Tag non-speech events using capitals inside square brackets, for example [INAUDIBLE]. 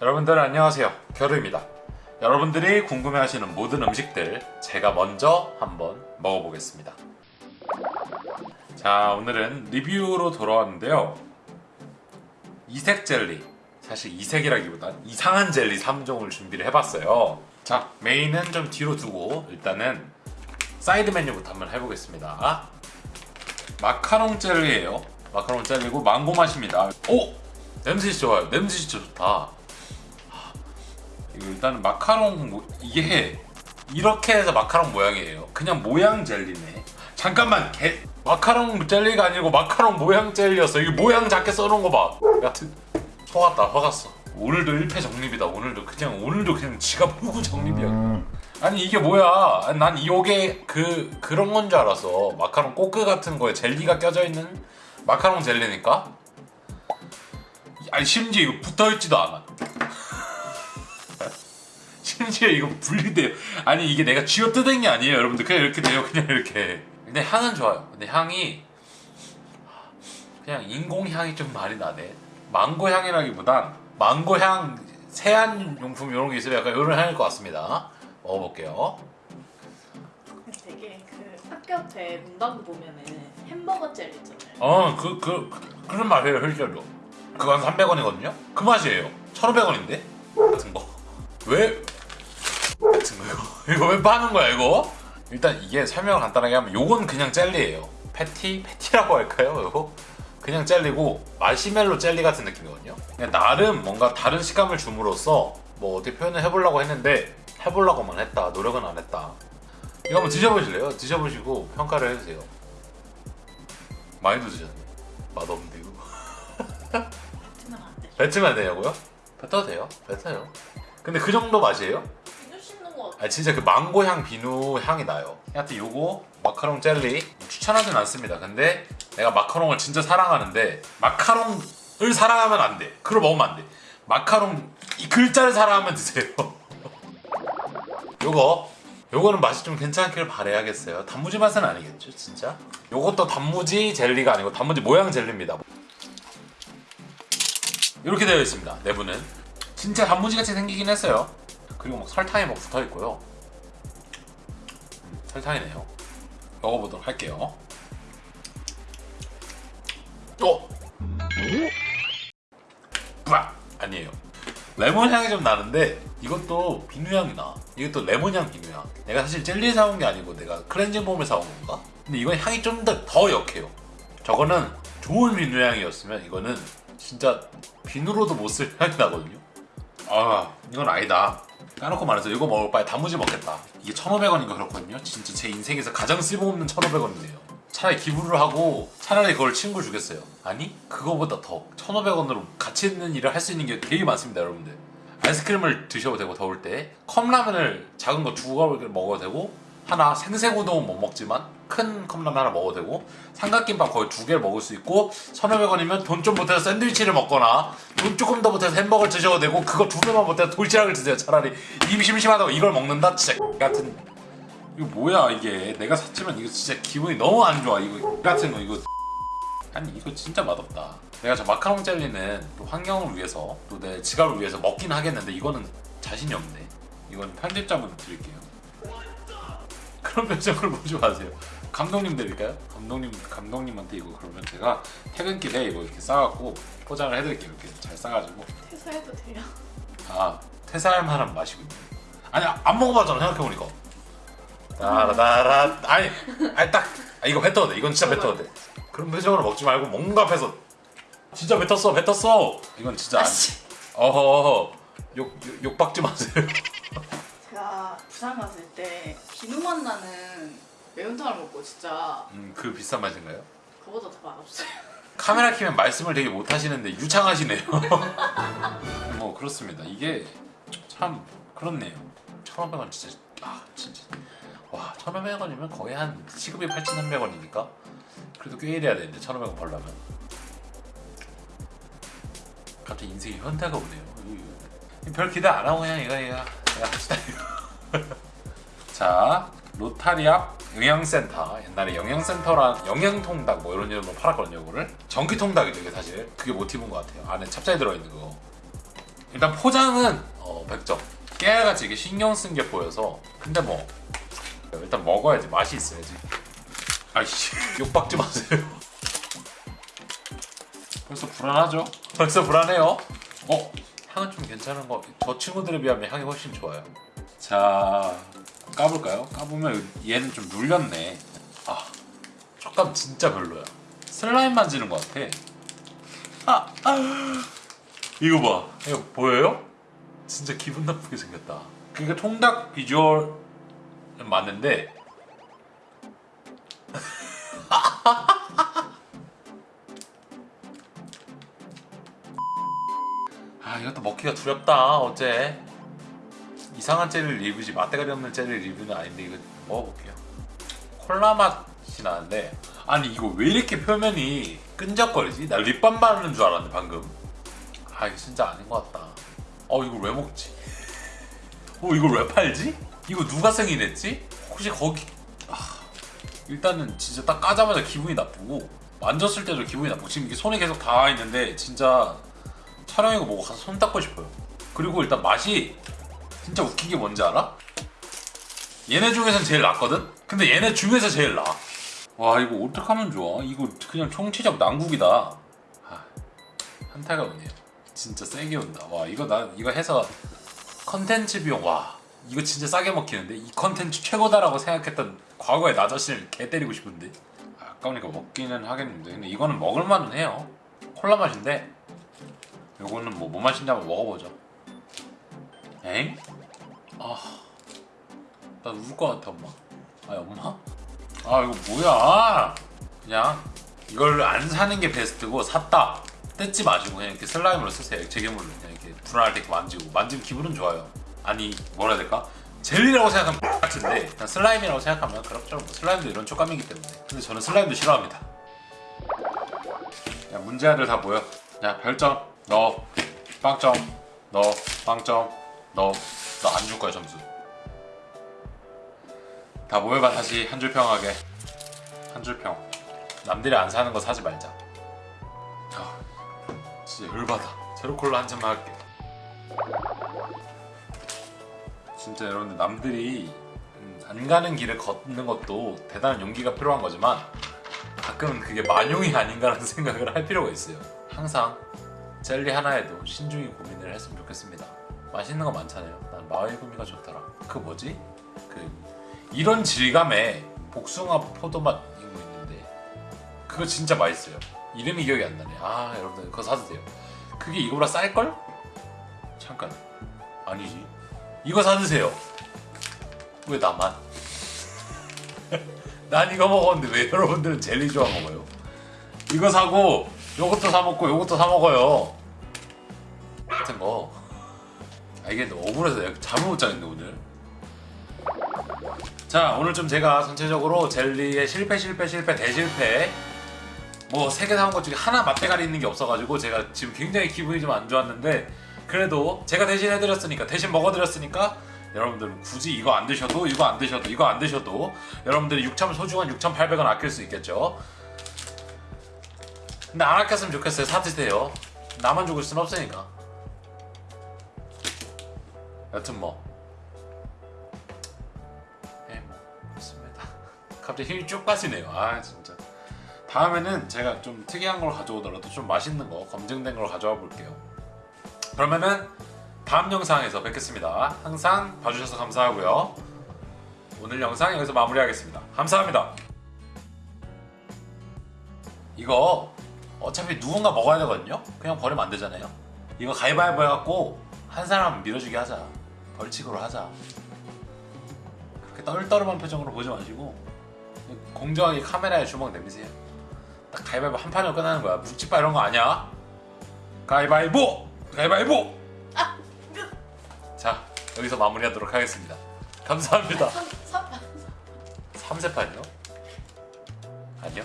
여러분들 안녕하세요. 겨루입니다. 여러분들이 궁금해하시는 모든 음식들 제가 먼저 한번 먹어보겠습니다. 자 오늘은 리뷰로 돌아왔는데요. 이색 젤리 사실 이색이라기보단 이상한 젤리 3종을 준비를 해봤어요. 자 main은 좀 뒤로 두고 일단은 사이드 메뉴부터 한번 해보겠습니다. 마카롱 젤리예요. 마카롱 젤리고 망고 맛입니다. 오! 냄새 좋아요. 냄새 진짜 좋다 이거 일단 마카롱 모- 이게 이렇게 해서 마카롱 모양이에요. 그냥 모양 젤리네. 잠깐만 개 마카롱 젤리가 아니고 마카롱 모양 젤리였어. 이게 모양 작게 써놓은 거봐. 여튼 속았다 속았어. 오늘도 1패 정립이다. 오늘도 그냥 오늘도 그냥 지갑 푸고 정립이야. 아니 이게 뭐야? 난 이게 그 그런 건 줄 알았어. 마카롱 꼬끄 같은 거에 젤리가 껴져 있는 마카롱 젤리니까? 아니 심지어 이거 붙어있지도 않아 심지어 이거 분리돼요. 아니 이게 내가 쥐어 뜯은 게 아니에요 여러분들. 그냥 이렇게 돼요 그냥 이렇게. 근데 향은 좋아요. 근데 향이 그냥 인공 향이 좀 많이 나네. 망고 향이라기보단 망고 향 세안 용품 이런 게 있으면 약간 이런 향일 것 같습니다. 먹어볼게요. 되게 그 학교 앞에 문방구 보면은 햄버거 젤 있잖아요. 어그 그, 그, 그런 맛이에요 실제로. 그건 300원이거든요? 그 맛이에요. 1500원인데? 같은 거 왜 같은 거. 이거 [LAUGHS] 이거 왜 파는 거야 이거? 일단 이게 설명을 간단하게 하면 요건 그냥 젤리예요. 패티? 패티라고 할까요 이거? 그냥 젤리고 마시멜로 젤리 같은 느낌이거든요. 그냥 나름 뭔가 다른 식감을 줌으로써 뭐 어떻게 표현을 해보려고 했는데 해보려고만 했다 노력은 안 했다. 이거 한번 드셔보실래요? 드셔보시고 평가를 해주세요. 많이 드셨네. 맛없는데 이거. 뱉으면 안 되냐고요? 뱉어도 돼요. 뱉어요. 근데 그 정도 맛이에요? 아 진짜 그 망고 향 비누 향이 나요. 하여튼 요거 마카롱 젤리 추천하진 않습니다. 근데 내가 마카롱을 진짜 사랑하는데 마카롱을 사랑하면 안돼. 그걸 먹으면 안돼. 마카롱 이 글자를 사랑하면 드세요. [LAUGHS] 요거 요거는 맛이 좀 괜찮길 바래야겠어요. 단무지 맛은 아니겠죠 진짜? 요것도 단무지 젤리가 아니고 단무지 모양 젤리입니다. 이렇게 되어 있습니다 내부는. 진짜 단무지 같이 생기긴 했어요 그리고 막 설탕이 막 붙어 있고요. 음, 설탕이네요. 먹어보도록 할게요. 어? 뿌아! 아니에요. 레몬 향이 좀 나는데 이것도 비누 향이 나 이것도 레몬 향 비누 향. 내가 사실 젤리 사온 게 아니고 내가 클렌징 폼을 사온 건가? 근데 이건 향이 좀 더 더 역해요. 저거는 좋은 비누 향이었으면 이거는 진짜 비누로도 못 쓸 향이 나거든요 아 이건 아니다. 까놓고 말해서 이거 먹을 바에 단무지 먹겠다. 이게 1,500원인가 그렇거든요? 진짜 제 인생에서 가장 쓸모없는 1,500원이네요. 차라리 기부를 하고 차라리 그걸 친구 주겠어요. 아니 그거보다 더 1,500원으로 가치 있는 일을 할 수 있는 게 되게 많습니다 여러분들. 아이스크림을 드셔도 되고 더울 때. 컵라면을 작은 거두 개를 먹어도 되고 하나 생새우동은 못 먹지만 큰 컵라면 하나 먹어도 되고 삼각김밥 거의 두 개를 먹을 수 있고 1,500원이면 돈 좀 보태서 샌드위치를 먹거나 돈 조금 더 보태서 햄버거를 드셔도 되고 그거 두 개만 보태서 도시락을 드세요. 차라리 입이 심심하다고 이걸 먹는다? 진짜 같은 이거 뭐야 이게? 내가 샀지만 이거 진짜 기분이 너무 안 좋아. 이거 같은 거 이거 아니 이거 진짜 맛없다. 내가 저 마카롱 젤리는 또 환경을 위해서 또 내 지갑을 위해서 먹긴 하겠는데 이거는 자신이 없네. 이건 편집자분 드릴게요 그런 표정을 보지 마세요. 감독님 드릴까요? 감독님 감독님한테 이거 그러면 제가 퇴근길에 이거 이렇게 싸갖고 포장을 해드릴게요. 이렇게 잘 싸가지고. 퇴사해도 돼요? 아 퇴사할 만한 맛이군요 아니 안 먹어봤잖아 생각해보니까. 따라따라. 아니 아니 딱 아, 이거 뱉어도 돼. 이건 진짜 뱉어도 돼. 그런 표정으로 먹지 말고 뭔가 앞에서 진짜 뱉었어 뱉었어. 이건 진짜 안 아씨. 어허. 욕, 욕, 욕 박지 마세요 제가 부산 갔을 때 비누맛 나는 매운탕을 먹고 진짜 음, 그 비싼 맛인가요? 그거보다 더 맛없어요. [LAUGHS] 카메라 키면 말씀을 되게 못 하시는데 유창하시네요. [LAUGHS] 뭐 그렇습니다. 이게 참 그렇네요. 1500원 진짜 아 진짜. 와 1500원이면 거의 한 시급이 8300원이니까? 그래도 꽤 일해야 되는데 1500원 벌려면. 갑자기 인생이 현타가 오네요. 별 기대 안 하고 그냥 이거 이거 합시다 자 로타리 앞 영양센터 옛날에 영양센터란 영양통닭 뭐 이런 이름으로 팔았거든요 이거를 전기통닭이죠 이게 사실 그게 모티브인 것 같아요 안에 찹쌀 들어있는 거 일단 포장은 어, 100점. 깨알같이 이게 신경 쓴 게 보여서 근데 뭐 일단 먹어야지 맛이 있어야지. 아이씨 [LAUGHS] 욕박지 마세요. 벌써 불안하죠? 벌써 불안해요. 어 향은 좀 괜찮은 거. 저 친구들에 비하면 향이 훨씬 좋아요. 자 까볼까요? 까보면 얘는 좀 눌렸네. 아 촉감 진짜 별로야. 슬라임 만지는 것 같아. 아, 아. 이거 봐. 이거 보여요? 진짜 기분 나쁘게 생겼다. 그러니까 통닭 비주얼은 맞는데 [LAUGHS] 아 이것도 먹기가 두렵다 어째 이상한 젤리 리뷰지 맛대가리 없는 젤리 리뷰는 아닌데 이거 먹어볼게요 콜라 맛이 나는데 아니 이거 왜 이렇게 표면이 끈적거리지? 나 립밤 바르는 줄 알았는데 방금 아 이거 진짜 아닌 것 같다 어 이걸 왜 먹지? 어 이걸 왜 팔지? 이거 누가 승인했지? 혹시 거기 아, 일단은 진짜 딱 까자마자 기분이 나쁘고 만졌을 때도 기분이 나쁘고 지금 이게 손에 계속 닿아 있는데 진짜 촬영이고 뭐고 가서 손 닦고 싶어요 그리고 일단 맛이 진짜 웃긴 게 뭔지 알아? 얘네 중에선 제일 낫거든? 근데 얘네 중에서 제일 나아 와 이거 어떡하면 좋아? 이거 그냥 총체적 난국이다. 아, 한타가 오네요 진짜 세게 온다. 와 이거 나 이거 해서 컨텐츠 비용 와. 이거 진짜 싸게 먹히는데? 이 컨텐츠 최고다라고 생각했던 과거의 나 자신을 개 때리고 싶은데? 아, 아까우니까 먹기는 하겠는데. 근데 이거는 먹을만은 해요. 콜라 맛인데? 요거는 뭐 뭐 맛인지 한번 먹어보죠. 엥? 아... 나울것 같아 엄마. 아니 엄마? 아 이거 뭐야? 그냥 이걸 안 사는 게 베스트고 샀다. 뜯지 마시고 그냥 이렇게 슬라임으로 쓰세요. 액체괴물로 그냥 이렇게 불안할 때 이렇게 만지고. 만지면 기분은 좋아요. 아니 뭐라 해야 될까? 젤리라고 생각하면 같은데 그냥 슬라임이라고 생각하면 그렇죠. 뭐 슬라임도 이런 촉감이기 때문에. 근데 저는 슬라임도 싫어합니다. 야 문제아들 다 모여. 야 별점 너 빵점 너 빵점 너 너안줄 거야 점수. 다 모여봐 다시 한 줄 평하게. 한 줄 평. 남들이 안 사는 거 사지 말자. 아 진짜 열받아. 제로콜라 한 잔만 할게. 진짜 여러분들 남들이 음, 안 가는 길을 걷는 것도 대단한 용기가 필요한 거지만 가끔은 그게 만용이 아닌가라는 [LAUGHS] 생각을 할 필요가 있어요. 항상 젤리 하나에도 신중히 고민을 했으면 좋겠습니다 맛있는 거 많잖아요. 난 마을구미가 좋더라. 그 뭐지? 그 이런 질감의 복숭아 포도맛 이거 있는데 그거 진짜 맛있어요. 이름이 기억이 안 나네. 아 여러분들 그거 사도 돼요. 그게 이거보다 쌀걸? 잠깐. 아니지. 이거 사드세요. 왜 나만? [LAUGHS] 난 이거 먹었는데 왜 여러분들은 젤리 좋아 먹어요? 이거 사고 요것도 사 먹고 요것도 사 먹어요. 같은 거 아, 이게 억울해서 잠을 못 자겠네 오늘. 자 오늘 좀 제가 전체적으로 젤리의 실패 실패 실패 대실패 뭐 세 개 사온 것 중에 하나 맛대가리 있는 게 없어가지고 제가 지금 굉장히 기분이 좀 안 좋았는데 그래도 제가 대신 해드렸으니까 대신 먹어드렸으니까 여러분들은 굳이 이거 안 드셔도 이거 안 드셔도 이거 안 드셔도 여러분들이 6천 소중한 6,800원 아낄 수 있겠죠? 근데 안 아꼈으면 좋겠어요. 사드세요. 나만 죽을 순 없으니까 여튼 뭐 예, 뭐 그렇습니다. [LAUGHS] 갑자기 힘이 쭉 빠지네요. 아 진짜. 다음에는 제가 좀 특이한 걸 가져오더라도 좀 맛있는 거 검증된 걸 가져와 볼게요. 그러면은 다음 영상에서 뵙겠습니다. 항상 봐주셔서 감사하고요. 오늘 영상 여기서 마무리하겠습니다. 감사합니다. 이거 어차피 누군가 먹어야 되거든요. 그냥 버리면 안 되잖아요. 이거 가위바위보 해갖고 한 사람 밀어주게 하자. 벌칙으로 하자. 그렇게 떨떠름한 표정으로 보지 마시고 공정하게 카메라에 주먹 내미세요. 딱 가위바위보 한 판으로 끝나는 거야. 묵찌빠 이런 거 아니야. 가위바위보! 가위바위보! 자 여기서 마무리하도록 하겠습니다. 감사합니다. 3세판이요? 아니요.